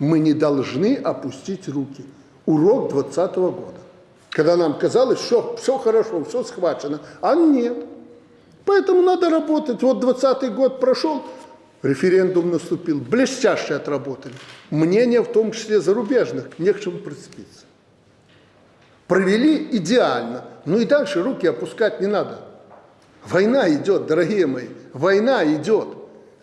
Мы не должны опустить руки. Урок 2020 года. Когда нам казалось, что все хорошо, все схвачено, а нет. Поэтому надо работать. Вот 20 год прошел, референдум наступил, блестяще отработали. Мнение, в том числе зарубежных, не к чему прицепиться. Провели идеально. Ну и дальше руки опускать не надо. Война идет, дорогие мои, война идет.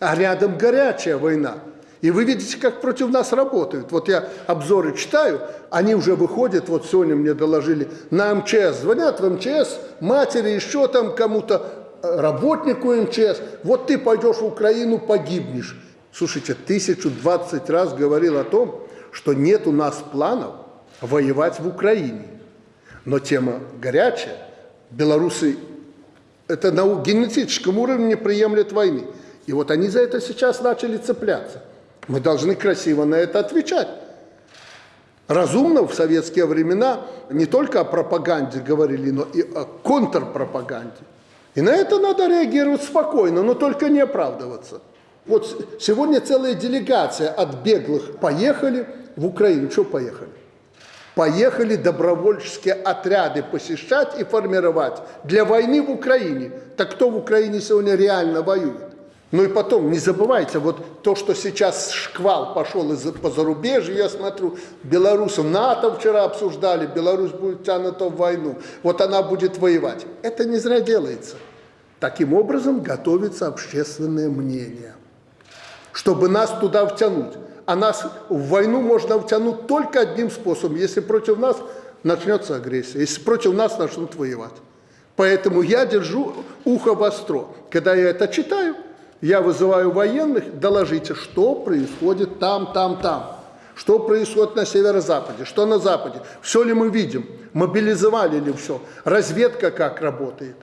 А рядом горячая война. И вы видите, как против нас работают. Вот я обзоры читаю, они уже выходят, вот сегодня мне доложили, на МЧС. Звонят в МЧС, матери, еще там кому-то, работнику МЧС. Вот ты пойдешь в Украину, погибнешь. Слушайте, тысячу двадцать раз говорил о том, что нет у нас планов воевать в Украине. Но тема горячая. Белорусы это на генетическом уровне не приемлят войны. И вот они за это сейчас начали цепляться. Мы должны красиво на это отвечать. Разумно в советские времена не только о пропаганде говорили, но и о контрпропаганде. И на это надо реагировать спокойно, но только не оправдываться. Вот сегодня целая делегация от беглых поехали в Украину. Что поехали? Поехали добровольческие отряды посещать и формировать для войны в Украине. Так кто в Украине сегодня реально воюет? Ну и потом, не забывайте, вот то, что сейчас шквал пошел из по зарубежью, я смотрю, белорусов НАТО вчера обсуждали, Беларусь будет тянута в войну, вот она будет воевать. Это не зря делается. Таким образом готовится общественное мнение, чтобы нас туда втянуть. А нас в войну можно втянуть только одним способом, если против нас начнется агрессия, если против нас начнут воевать. Поэтому я держу ухо востро. Когда я это читаю, я вызываю военных, доложите, что происходит там, там, там. Что происходит на северо-западе, что на западе. Все ли мы видим, мобилизовали ли все, разведка как работает.